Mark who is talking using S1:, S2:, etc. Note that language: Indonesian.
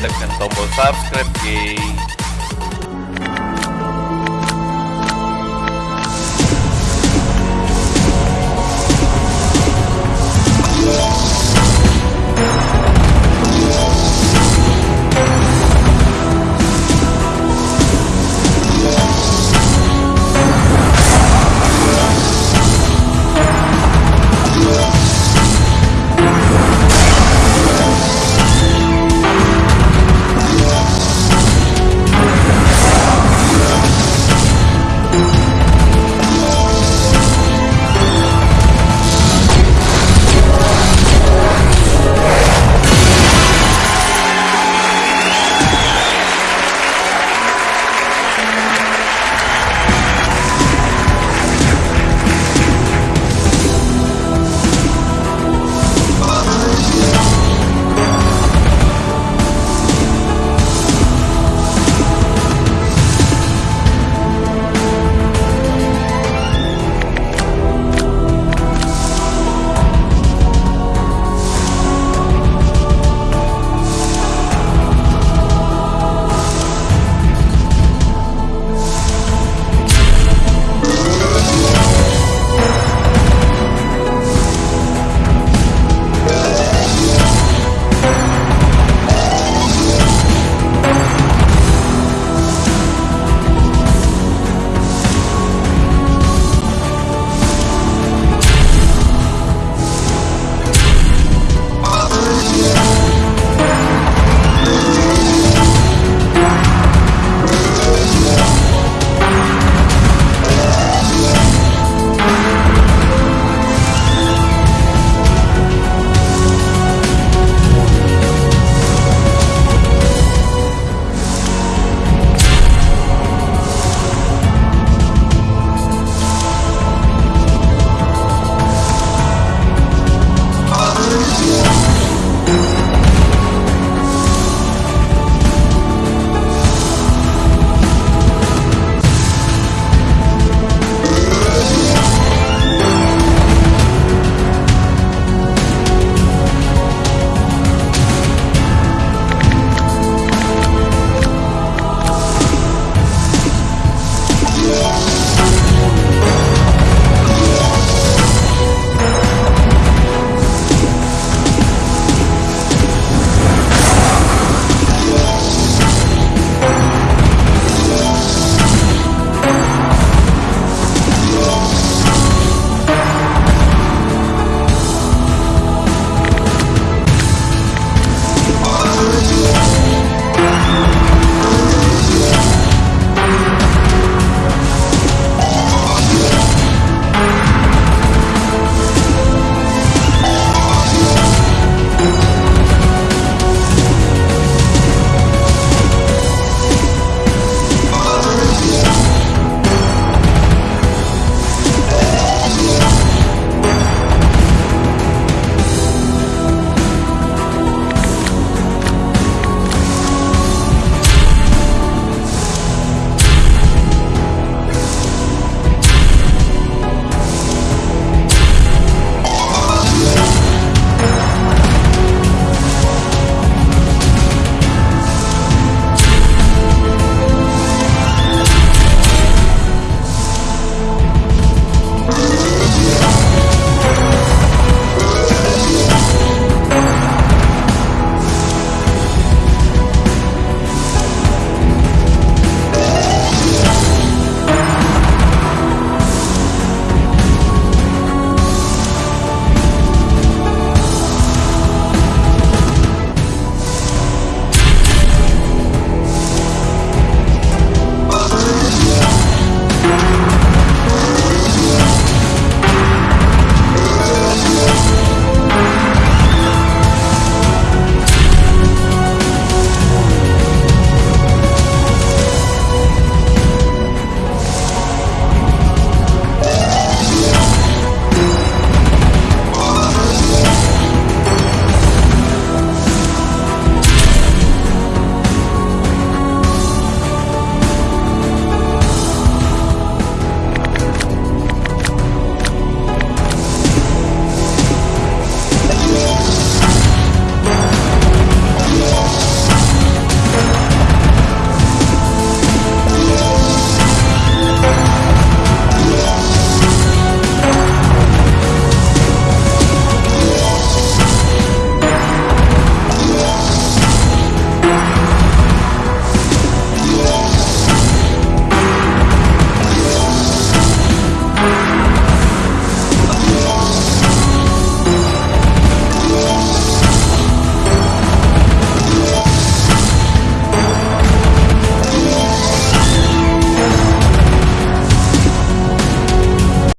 S1: Tekan tombol subscribe